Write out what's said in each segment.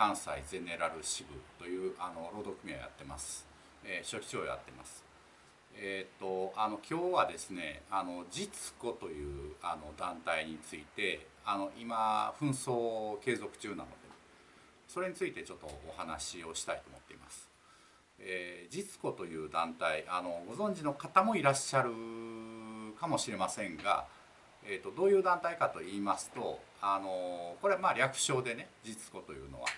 関西ゼネラル支部というあの労働組合をやってます、えー、書記長をやってますえーと、あの今日はですねあの実子というあの団体についてあの今紛争継続中なのでそれについてちょっとお話をしたいと思っています。えー、実子という団体あのご存知の方もいらっしゃるかもしれませんが、えーと、どういう団体かと言いますとあのこれはまあ略称でね実子というのは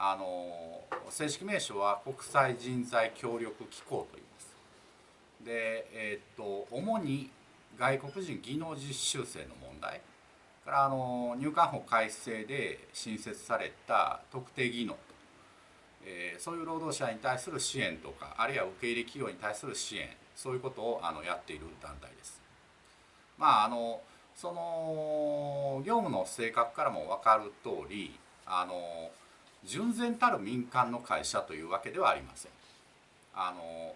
あの正式名称は国際人材協力機構と言います。で、えーと、主に外国人技能実習生の問題からあの入管法改正で新設された特定技能と、えー、そういう労働者に対する支援とかあるいは受け入れ企業に対する支援そういうことをあのやっている団体です。まああのその業務の性格からも分かる通りあの純然たる民間の会社というわけではありません。あの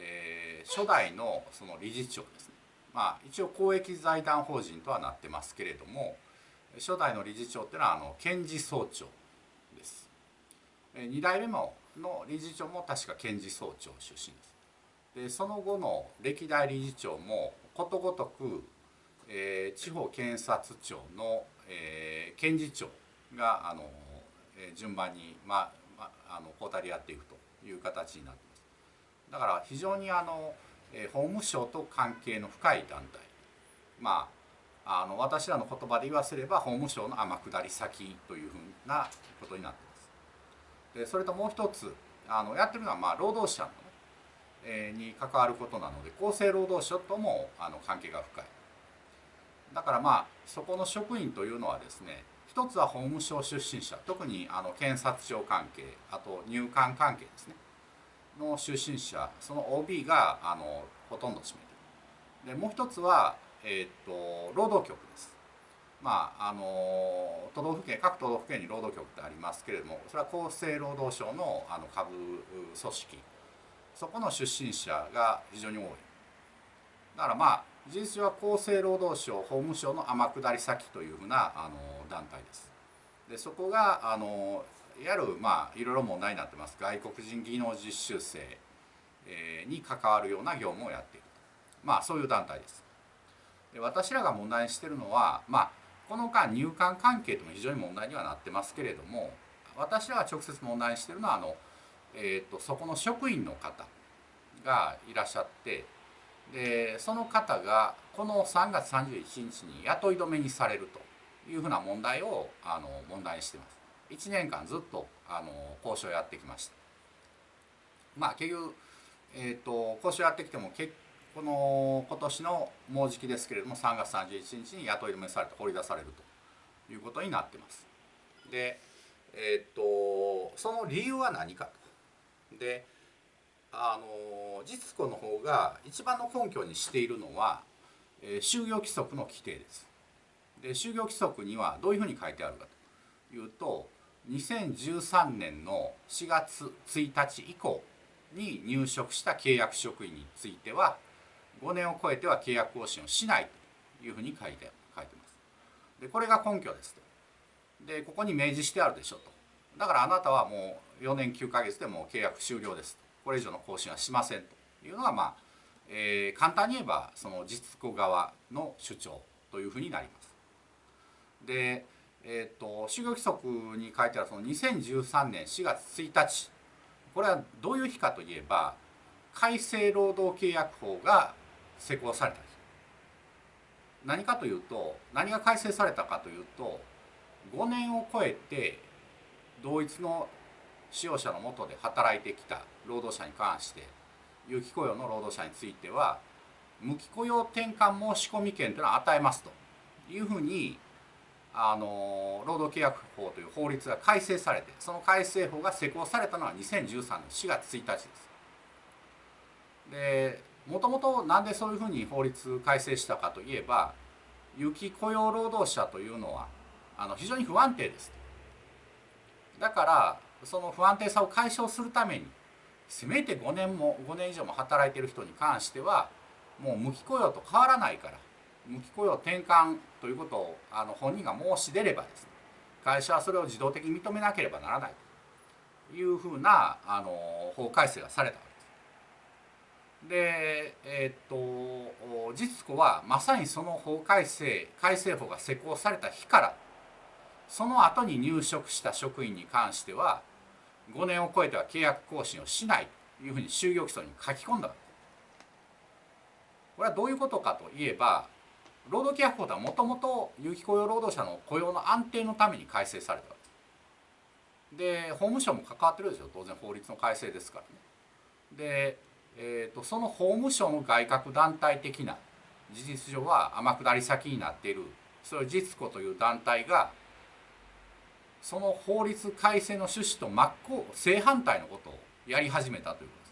えー、初代のその理事長ですね、まあ、一応公益財団法人とはなってますけれども初代の理事長っていうのはあの検事総長です。2代目の理事長も確か検事総長出身です。でその後の歴代理事長もことごとく、えー、地方検察庁の、えー、検事長があの、えー、順番に、まあまあ、あの交代でやっていくという形になっています。だから非常にあの、え法務省と関係の深い団体まああの私らの言葉で言わせれば法務省の天下り先というふうなことになっています。でそれともう一つあのやってるのはまあ労働者の、ね、えー、に関わることなので厚生労働省ともあの関係が深い。だからまあそこの職員というのはですね一つは法務省出身者特にあの検察庁関係あと入管関係ですねの出身者その OB があのほとんど占めてる。でもう一つは、えーと、労働局です。まああの都道府県各都道府県に労働局ってありますけれどもそれは厚生労働省のあの下部組織。そこの出身者が非常に多い。だからまあ事実は厚生労働省法務省の天下り先というふうなあの団体です。でそこがあのいわゆるまあいろいろ問題になってます。外国人技能実習生に関わるような業務をやっているまあそういう団体です。で私らが問題にしてるのはまあこの間入管関係とも非常に問題にはなってますけれども私らが直接問題にしてるのはあの、えーと、そこの職員の方がいらっしゃってでその方がこの3月31日に雇い止めにされるというふうな問題をあの問題にしてます。1年間ずっとあの交渉やってきました。まあ結局、えーと、交渉やってきてもけこの今年のもうじきですけれども3月31日に雇い止めされて掘り出されるということになってます。でえっ、ー、とその理由は何かと。であの実子の方が一番の根拠にしているのは、えー、就業規則の規定ですで就業規則にはどういうふうに書いてあるかというと2013年の4月1日以降に入職した契約職員については5年を超えては契約更新をしないというふうに書いて書いてます。でこれが根拠ですと。でここに明示してあるでしょと。だからあなたはもう4年9ヶ月でもう契約終了ですと。これ以上の更新はしませんというのがまあ、えー、簡単に言えばその実子側の主張というふうになります。でえーと、就業規則に書いてあるその2013年4月1日これはどういう日かといえば改正労働契約法が施行された日何かというと何が改正されたかというと5年を超えて同一の使用者のもとで働いてきた労働者に関して有期雇用の労働者については無期雇用転換申込権というのを与えますというふうにあの労働契約法という法律が改正されてその改正法が施行されたのは2013年4月1日です。でもともと何でそういうふうに法律改正したかといえば有期雇用労働者というのはあの非常に不安定です。だからその不安定さを解消するためにせめて5年も5年以上も働いてる人に関してはもう無期雇用と変わらないから無期雇用転換ということをあの本人が申し出ればですね会社はそれを自動的に認めなければならないというふうなあの法改正がされたわけです。でえっ、と実子はまさにその法改正改正法が施行された日からその後に入職した職員に関しては5年を超えては契約更新をしないというふうに就業基礎に書き込んだ。これはどういうことかといえば労働契約法ではもともと有期雇用労働者の雇用の安定のために改正されたわけです。で法務省も関わってるでしょ当然法律の改正ですからね。で、えーと、その法務省の外郭団体的な事実上は天下り先になっているそれを実子という団体がその法律改正の趣旨と真っ向正反対のことをやり始めたということです。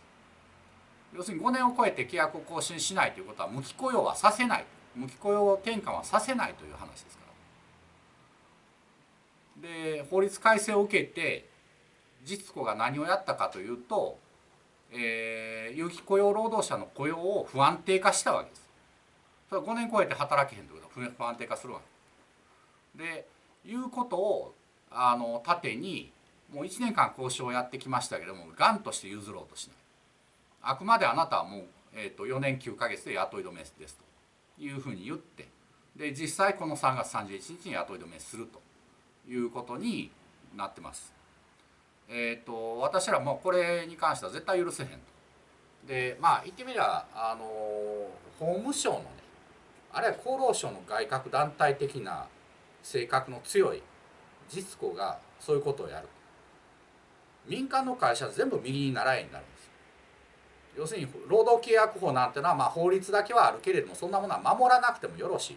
要するに5年を超えて契約を更新しないということは無期雇用はさせない。無期雇用転換はさせないという話ですから。で法律改正を受けて実子が何をやったかというと、えー、有期雇用労働者の雇用を不安定化したわけです。それは5年超えて働けへんということは不安定化するわけ。でいうことをあの盾にもう1年間交渉をやってきましたけどもがんとして譲ろうとしないあくまであなたはもう、えーと、4年9か月で雇い止めですというふうに言ってで実際この3月31日に雇い止めするということになってます。えーと、私らもこれに関しては絶対許せへんと。でまあ言ってみればあの法務省のねあるいは厚労省の外郭団体的な性格の強い実子がそういうことをやる。民間の会社全部右に習いになるんです要するに労働契約法なんてのはまあ法律だけはあるけれどもそんなものは守らなくてもよろしい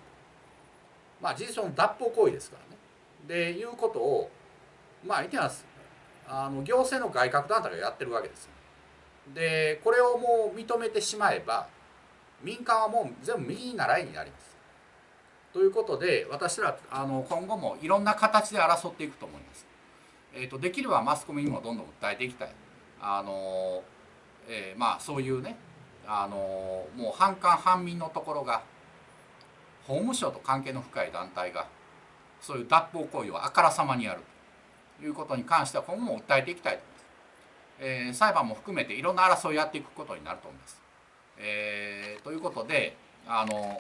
まあ事実上の脱法行為ですからね。でいうことをまあ言ってます。あの行政の外郭団体がやってるわけですでこれをもう認めてしまえば民間はもう全部右に習いになります。ということで私らあの今後もいろんな形で争っていくと思います。えーと、できればマスコミにもどんどん訴えていきたい。あのえー、まあそういうねあのもう反官反民のところが法務省と関係の深い団体がそういう脱法行為をあからさまにやるということに関しては今後も訴えていきたいと思います。えー、裁判も含めていろんな争いをやっていくことになると思います。えー、ということであの、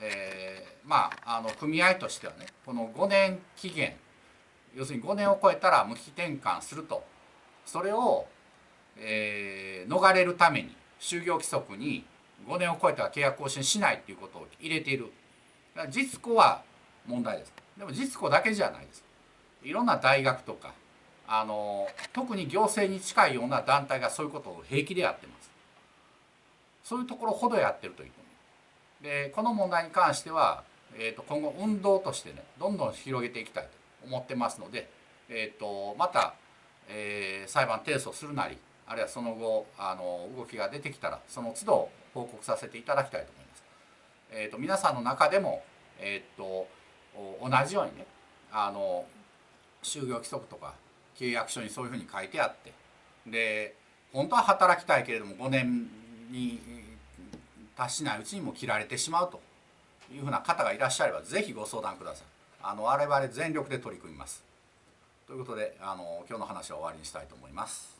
えー、まああの組合としてはねこの5年期限要するに5年を超えたら無期転換すると。それをえー、逃れるために就業規則に5年を超えては契約更新しないっていうことを入れている。実子は問題です。でも実子だけじゃないです。いろんな大学とかあの特に行政に近いような団体がそういうことを平気でやってます。そういうところほどやってるという。でこの問題に関しては、えーと、今後運動としてねどんどん広げていきたいと思ってますので、えーと、また、えー、裁判提訴するなりあるいはその後あの動きが出てきたらその都度報告させていただきたいと思います。えーと、皆さんの中でも、えーと、同じようにねあの就業規則とか契約書にそういうふうに書いてあってで本当は働きたいけれども5年に達しないうちにも切られてしまうというふうな方がいらっしゃれば是非ご相談ください。あの我々全力で取り組みます。ということであの今日の話は終わりにしたいと思います。